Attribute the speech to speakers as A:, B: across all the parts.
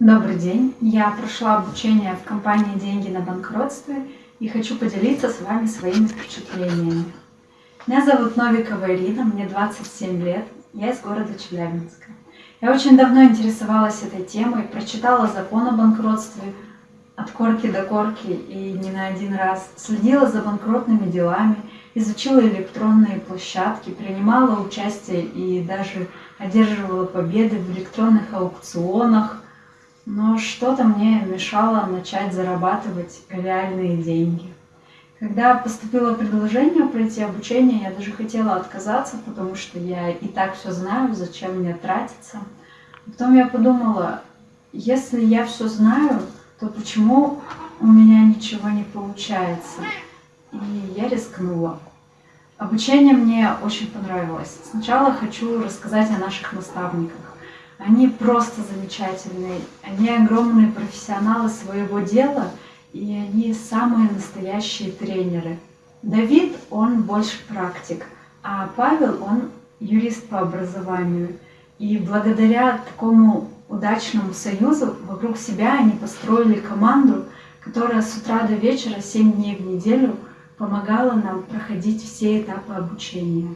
A: Добрый день! Я прошла обучение в компании «Деньги на банкротстве» и хочу поделиться с вами своими впечатлениями. Меня зовут Новикова Ирина, мне 27 лет, я из города Челябинска. Я очень давно интересовалась этой темой, прочитала закон о банкротстве от корки до корки и не на один раз, следила за банкротными делами, изучила электронные площадки, принимала участие и даже одерживала победы в электронных аукционах – но что-то мне мешало начать зарабатывать реальные деньги. Когда поступило предложение пройти обучение, я даже хотела отказаться, потому что я и так все знаю, зачем мне тратиться. Потом я подумала, если я все знаю, то почему у меня ничего не получается? И я рискнула. Обучение мне очень понравилось. Сначала хочу рассказать о наших наставниках. Они просто замечательные, они огромные профессионалы своего дела, и они самые настоящие тренеры. Давид, он больше практик, а Павел, он юрист по образованию. И благодаря такому удачному союзу вокруг себя они построили команду, которая с утра до вечера, 7 дней в неделю, помогала нам проходить все этапы обучения.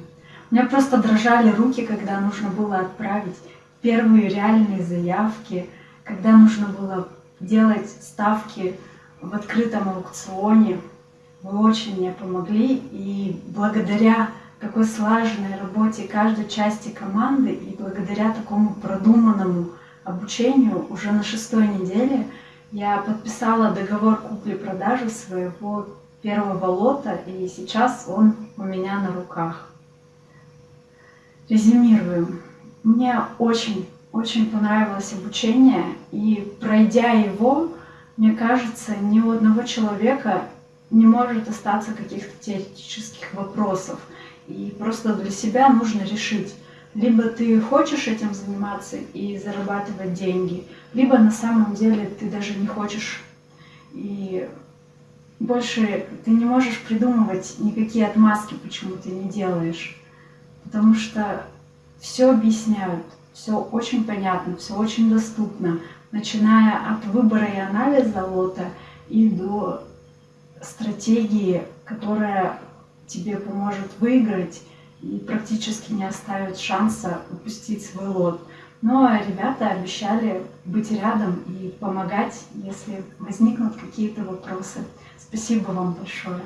A: У меня просто дрожали руки, когда нужно было отправить первые реальные заявки, когда нужно было делать ставки в открытом аукционе. Вы очень мне помогли, и благодаря такой слаженной работе каждой части команды и благодаря такому продуманному обучению уже на шестой неделе я подписала договор купли-продажи своего первого лота, и сейчас он у меня на руках. Резюмируем. Мне очень, очень понравилось обучение, и пройдя его, мне кажется, ни у одного человека не может остаться каких-то теоретических вопросов. И просто для себя нужно решить, либо ты хочешь этим заниматься и зарабатывать деньги, либо на самом деле ты даже не хочешь и больше ты не можешь придумывать никакие отмазки, почему ты не делаешь. Потому что все объясняют, все очень понятно, все очень доступно, начиная от выбора и анализа лота и до стратегии, которая тебе поможет выиграть и практически не оставит шанса упустить свой лот. Но ребята обещали быть рядом и помогать, если возникнут какие-то вопросы. Спасибо вам большое.